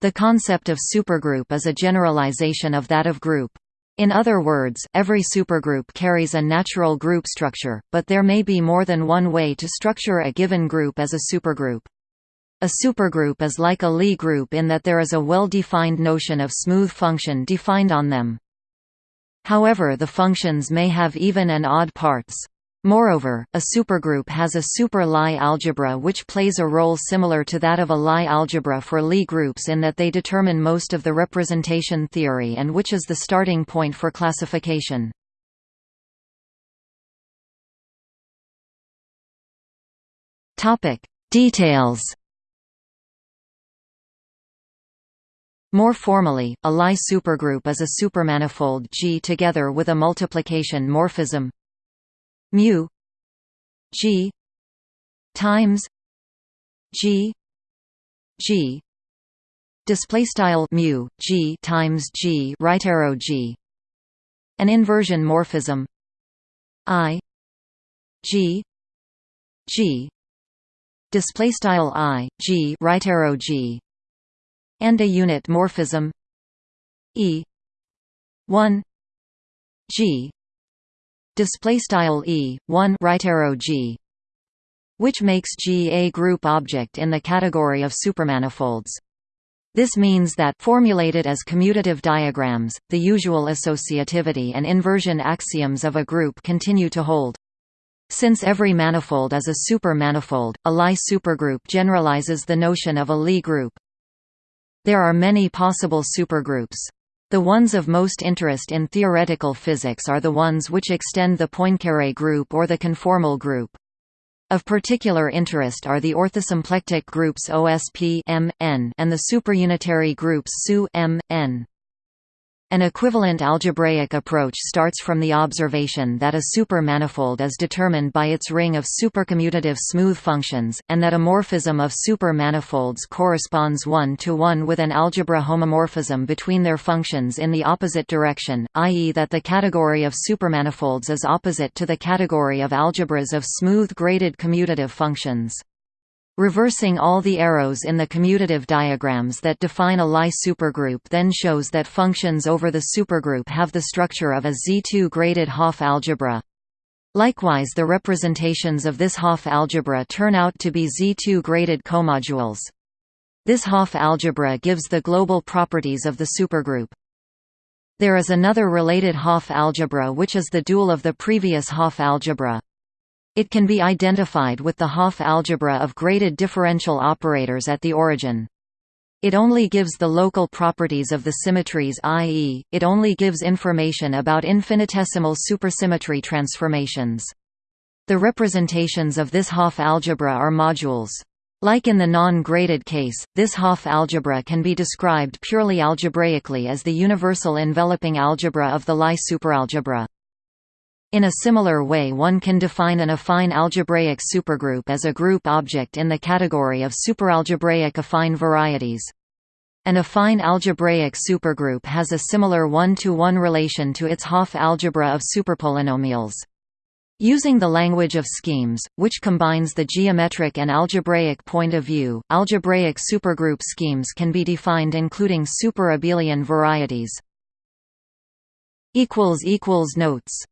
The concept of supergroup is a generalization of that of group. In other words, every supergroup carries a natural group structure, but there may be more than one way to structure a given group as a supergroup. A supergroup is like a Lie group in that there is a well-defined notion of smooth function defined on them. However the functions may have even and odd parts. Moreover, a supergroup has a super Lie algebra which plays a role similar to that of a Lie algebra for Lie groups in that they determine most of the representation theory and which is the starting point for classification. Details More formally, a Lie supergroup is a supermanifold G together with a multiplication morphism mu G times G G. Display style mu G times G right arrow G. An inversion morphism. I G G. Display style I G right arrow G. And a unit morphism. E 1 G display style e 1 right arrow g which makes G a group object in the category of supermanifolds. This means that formulated as commutative diagrams, the usual associativity and inversion axioms of a group continue to hold. Since every manifold is a supermanifold, a Lie supergroup generalizes the notion of a Lie group. There are many possible supergroups. The ones of most interest in theoretical physics are the ones which extend the Poincare group or the conformal group. Of particular interest are the orthosymplectic groups OSP and the superunitary groups SU M, N. An equivalent algebraic approach starts from the observation that a supermanifold is determined by its ring of supercommutative smooth functions, and that a morphism of supermanifolds corresponds one-to-one -one with an algebra homomorphism between their functions in the opposite direction, i.e. that the category of supermanifolds is opposite to the category of algebras of smooth graded commutative functions. Reversing all the arrows in the commutative diagrams that define a Lie supergroup then shows that functions over the supergroup have the structure of a Z2 graded Hopf algebra. Likewise the representations of this Hopf algebra turn out to be Z2 graded comodules. This Hopf algebra gives the global properties of the supergroup. There is another related Hopf algebra which is the dual of the previous Hopf algebra. It can be identified with the Hopf algebra of graded differential operators at the origin. It only gives the local properties of the symmetries i.e., it only gives information about infinitesimal supersymmetry transformations. The representations of this Hopf algebra are modules. Like in the non-graded case, this Hopf algebra can be described purely algebraically as the universal enveloping algebra of the Lie superalgebra. In a similar way one can define an affine algebraic supergroup as a group object in the category of superalgebraic affine varieties. An affine algebraic supergroup has a similar one-to-one -one relation to its Hopf algebra of superpolynomials. Using the language of schemes, which combines the geometric and algebraic point of view, algebraic supergroup schemes can be defined including superabelian varieties. Notes